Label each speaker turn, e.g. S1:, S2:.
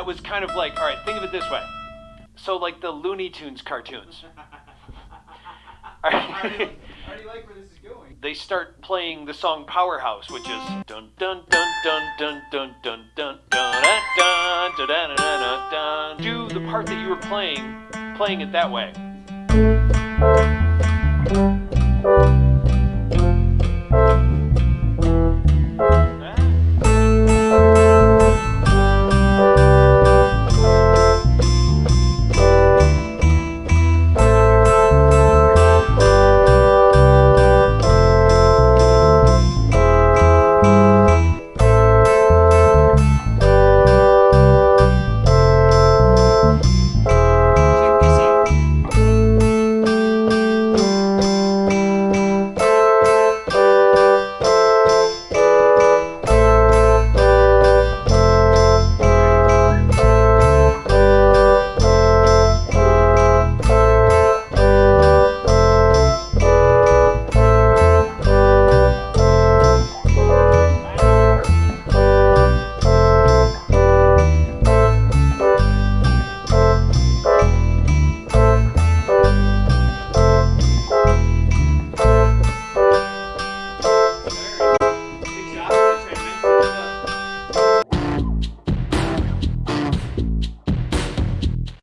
S1: that was kind of like, all right, think of it this way. So like the Looney Tunes cartoons.
S2: I already, like, like where this is going.
S1: They start playing the song Powerhouse, which is dun dun dun dun dun dun dun dun dun dun dun dun dun dun. Do the part that you were playing, playing it that way.